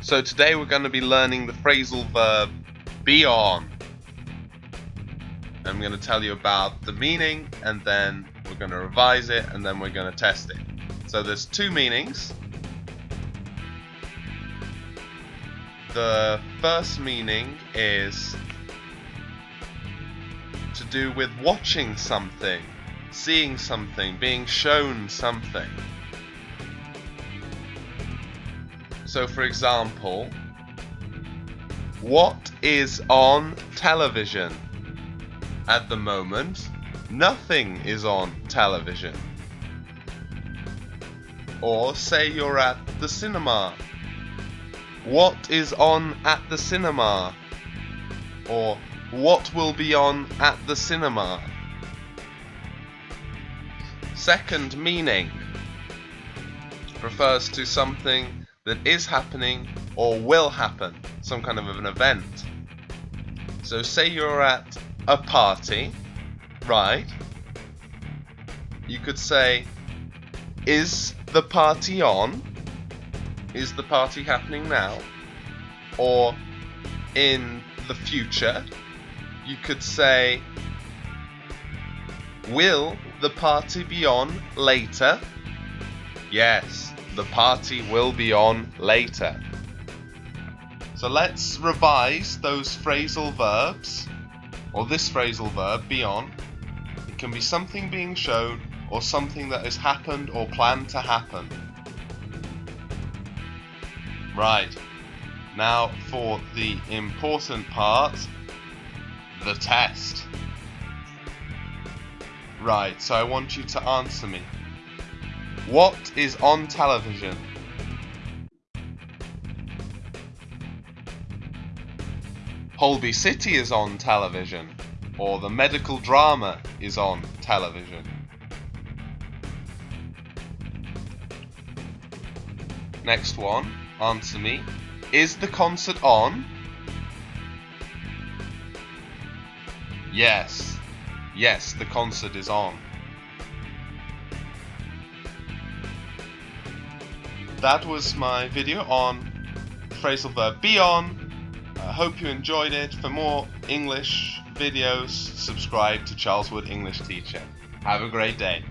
So today we're going to be learning the phrasal verb be on. I'm going to tell you about the meaning and then we're going to revise it and then we're going to test it. So there's two meanings. The first meaning is to do with watching something, seeing something, being shown something. So for example, what is on television? At the moment, nothing is on television. Or say you're at the cinema. What is on at the cinema? Or what will be on at the cinema? Second meaning refers to something that is happening or will happen, some kind of an event. So say you're at a party, right? You could say, is the party on? Is the party happening now? Or in the future, you could say, will the party be on later? Yes, the party will be on later. So let's revise those phrasal verbs, or this phrasal verb, be on. It can be something being shown or something that has happened or planned to happen. Right, now for the important part, the test. Right, so I want you to answer me. What is on television? Holby City is on television, or the medical drama is on television. Next one, answer me. Is the concert on? Yes. Yes, the concert is on. That was my video on phrasal verb be on. I hope you enjoyed it. For more English videos, subscribe to Charles Wood English Teacher. Have a great day.